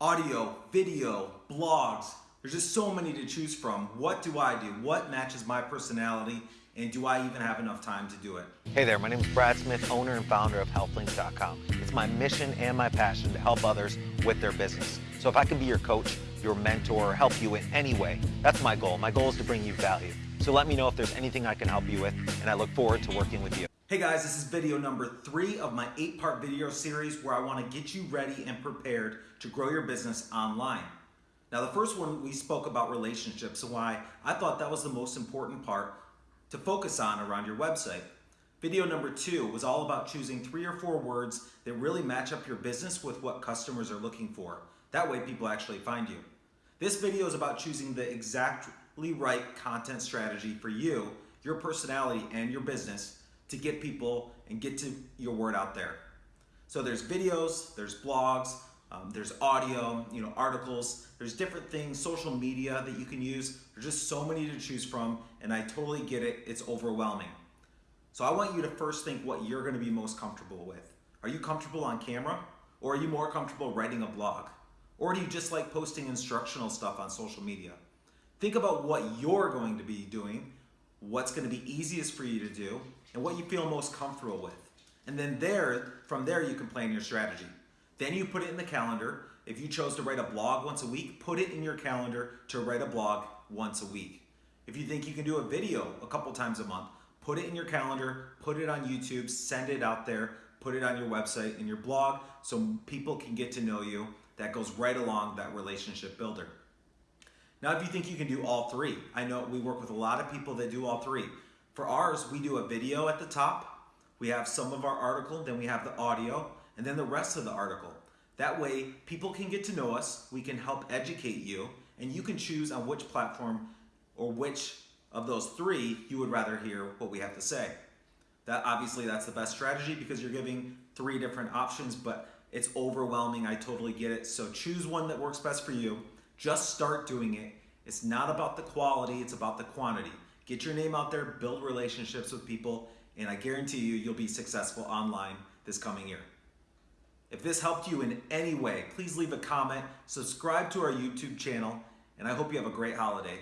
audio, video, blogs. There's just so many to choose from. What do I do? What matches my personality? And do I even have enough time to do it? Hey there, my name is Brad Smith, owner and founder of HealthLinks.com. It's my mission and my passion to help others with their business. So if I can be your coach, your mentor, or help you in any way, that's my goal. My goal is to bring you value. So let me know if there's anything I can help you with, and I look forward to working with you. Hey guys, this is video number three of my eight part video series where I want to get you ready and prepared to grow your business online. Now, the first one we spoke about relationships and why I thought that was the most important part to focus on around your website. Video number two was all about choosing three or four words that really match up your business with what customers are looking for. That way, people actually find you. This video is about choosing the exactly right content strategy for you, your personality, and your business to get people and get to your word out there. So there's videos, there's blogs, um, there's audio, you know, articles, there's different things, social media that you can use. There's just so many to choose from, and I totally get it. It's overwhelming. So I want you to first think what you're gonna be most comfortable with. Are you comfortable on camera? Or are you more comfortable writing a blog? Or do you just like posting instructional stuff on social media? Think about what you're going to be doing, what's gonna be easiest for you to do, and what you feel most comfortable with. And then there, from there, you can plan your strategy. Then you put it in the calendar. If you chose to write a blog once a week, put it in your calendar to write a blog once a week. If you think you can do a video a couple times a month, put it in your calendar, put it on YouTube, send it out there, put it on your website and your blog so people can get to know you. That goes right along that relationship builder. Now, if you think you can do all three, I know we work with a lot of people that do all three. For ours, we do a video at the top, we have some of our article, then we have the audio, and then the rest of the article. That way, people can get to know us, we can help educate you, and you can choose on which platform or which of those three you would rather hear what we have to say. That obviously that's the best strategy because you're giving three different options, but it's overwhelming. I totally get it. So choose one that works best for you. Just start doing it. It's not about the quality, it's about the quantity. Get your name out there, build relationships with people, and I guarantee you, you'll be successful online this coming year. If this helped you in any way, please leave a comment, subscribe to our YouTube channel, and I hope you have a great holiday.